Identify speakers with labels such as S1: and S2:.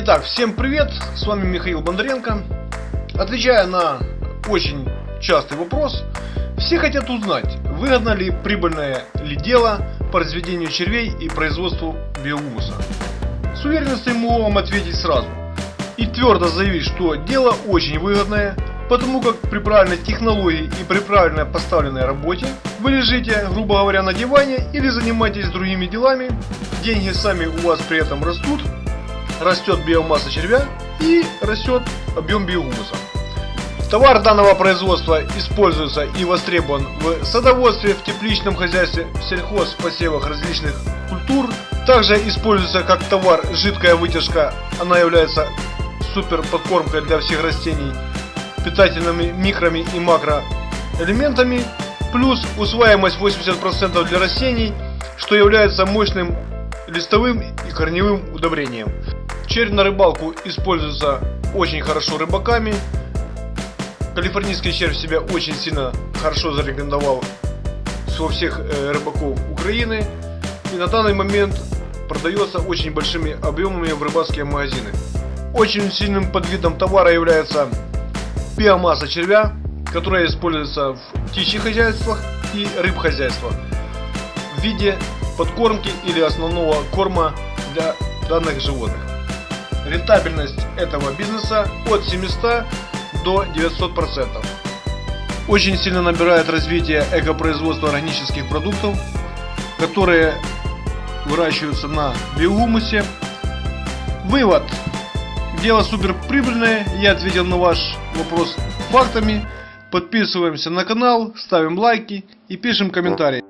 S1: Итак, всем привет, с вами Михаил Бондаренко. Отвечая на очень частый вопрос, все хотят узнать, выгодно ли прибыльное ли дело по разведению червей и производству биогумуса. С уверенностью могу вам ответить сразу и твердо заявить, что дело очень выгодное, потому как при правильной технологии и при правильно поставленной работе вы лежите, грубо говоря, на диване или занимаетесь другими делами, деньги сами у вас при этом растут, растет биомасса червя и растет объем биогумуса. Товар данного производства используется и востребован в садоводстве, в тепличном хозяйстве, в сельхозпосевах различных культур. Также используется как товар жидкая вытяжка, она является супер подкормкой для всех растений, питательными микроми и макроэлементами, плюс усваиваемость 80% для растений, что является мощным листовым и корневым удобрением. Червь на рыбалку используется очень хорошо рыбаками. Калифорнийский червь себя очень сильно хорошо зарекомендовал во всех э, рыбаков Украины. И на данный момент продается очень большими объемами в рыбацкие магазины. Очень сильным подвидом товара является биомасса червя, которая используется в птичьих хозяйствах и рыбхозяйствах в виде подкормки или основного корма для данных животных. Рентабельность этого бизнеса от 700 до 900%. Очень сильно набирает развитие экопроизводства органических продуктов, которые выращиваются на биогумусе. Вывод. Дело супер прибыльное. Я ответил на ваш вопрос фактами. Подписываемся на канал, ставим лайки и пишем комментарии.